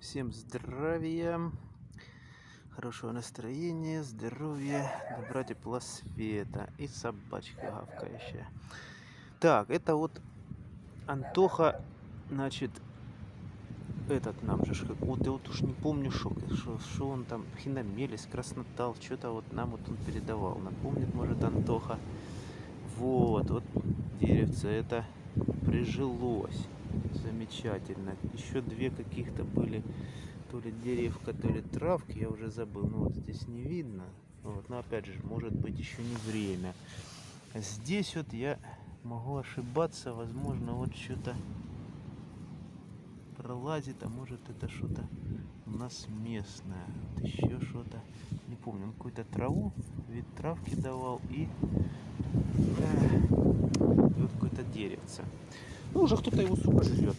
Всем здравия, хорошего настроения, здоровья, добра, тепла, света и собачка гавкающая. Так, это вот Антоха, значит, этот нам же, вот я вот уж не помню, что, он там, хиномелис, краснотал, что-то вот нам вот он передавал. Напомнит, может, Антоха. Вот, вот деревце это прижилось замечательно. Еще две каких-то были, то ли деревка, то ли травки, я уже забыл. Ну вот здесь не видно. Вот, но опять же, может быть еще не время. Здесь вот я могу ошибаться, возможно, вот что-то пролазит, а может это что-то у нас местное. Вот еще что-то, не помню, он какую-то траву, вид травки давал и э, вот какое-то деревце. Ну, уже кто-то его, сука, жрет.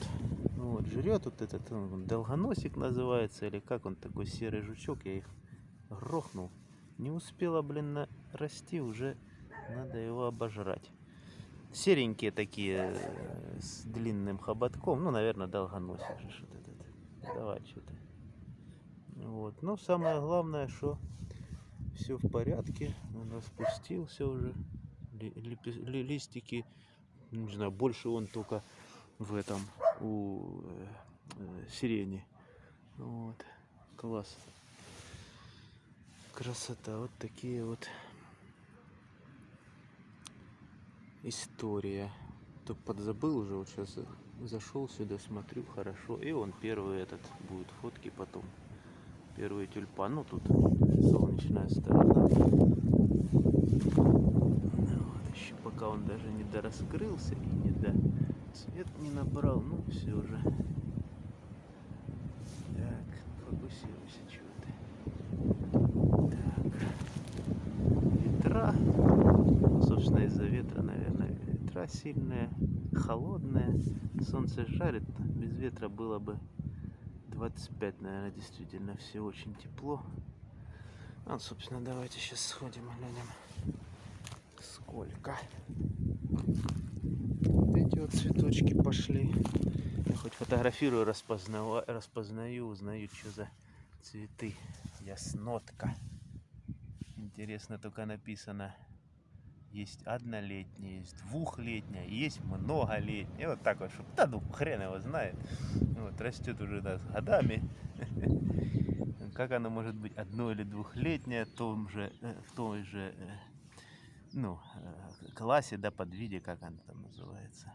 Вот, жрет вот этот, он, долгоносик называется, или как он, такой серый жучок, я их грохнул. Не успела, блин, расти, уже надо его обожрать. Серенькие такие, э, с длинным хоботком, ну, наверное, долгоносик же что-то этот. Давай, что-то. Вот, но самое главное, что все в порядке, он распустился уже, ли, ли, листики не знаю, больше он только в этом, у э, э, сирени. Вот, класс. Красота, вот такие вот история. То подзабыл уже, вот сейчас зашел сюда, смотрю, хорошо. И он первый этот будет фотки потом. Первый тюльпан. Ну тут солнечная сторона пока он даже не дораскрылся и не до цвет не набрал, ну все уже. Так, фокусируйся, чего ты. Так. Ветра, собственно из-за ветра, наверное, ветра сильные, холодные, солнце жарит, без ветра было бы 25, наверное, действительно все очень тепло. Ну, собственно, давайте сейчас сходим глянем сколько. Эти вот цветочки пошли. Я хоть фотографирую, распознаю, распознаю, узнаю, что за цветы. Яснотка. Интересно только написано. Есть однолетняя, есть двухлетняя, есть многолетняя. Вот так вот, чтобы, да ну хрен его знает. Вот, растет уже да, с годами. Как она может быть одно или двухлетняя в том же, э, в той же э, ну, э, классе, да, подвиде, как она там называется.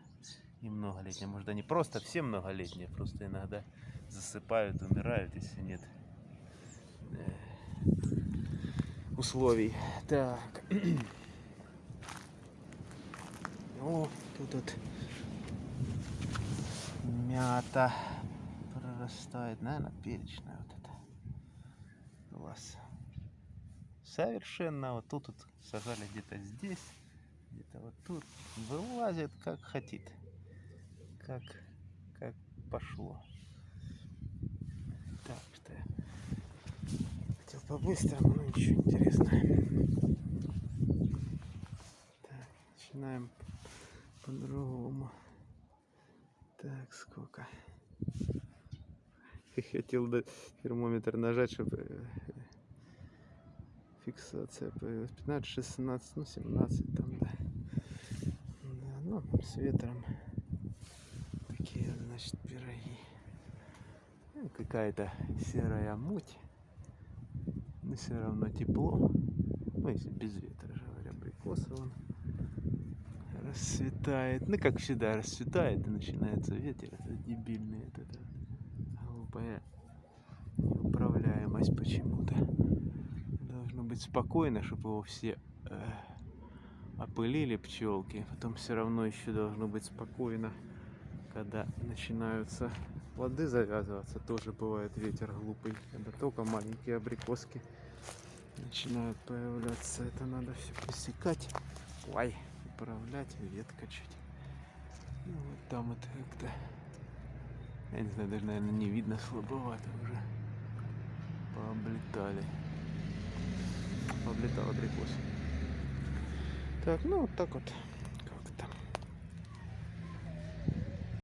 И многолетние. Может, они просто все многолетние, просто иногда засыпают, умирают, если нет э, условий. Так. О, тут вот мята прорастает. Наверное, перечная вот это. Класс совершенно вот тут вот сажали где-то здесь где-то вот тут вылазит как хотит как как пошло. Так что хотел по-быстрому но ничего интересного. Так начинаем по-другому. Так сколько? Хотел термометр нажать чтобы э, фиксация появилась 15 16 ну 17 там да, да ну с ветром такие значит пироги. Ну, какая-то серая муть но все равно тепло. Ну если без ветра же говоря абрикоса он расцветает. Ну как всегда расцветает и начинается ветер это дебильный это, это глупая неуправляемость почему-то быть спокойно, чтобы его все э, опылили пчелки. Потом все равно еще должно быть спокойно, когда начинаются плоды завязываться. Тоже бывает ветер глупый, когда только маленькие абрикоски начинают появляться. Это надо все пресекать. Ой, управлять, ветка чуть. Ну, вот там это как-то, я не знаю, даже, наверное, не видно слабовато уже. Пооблетали облетал абрикос. Так, ну вот так вот.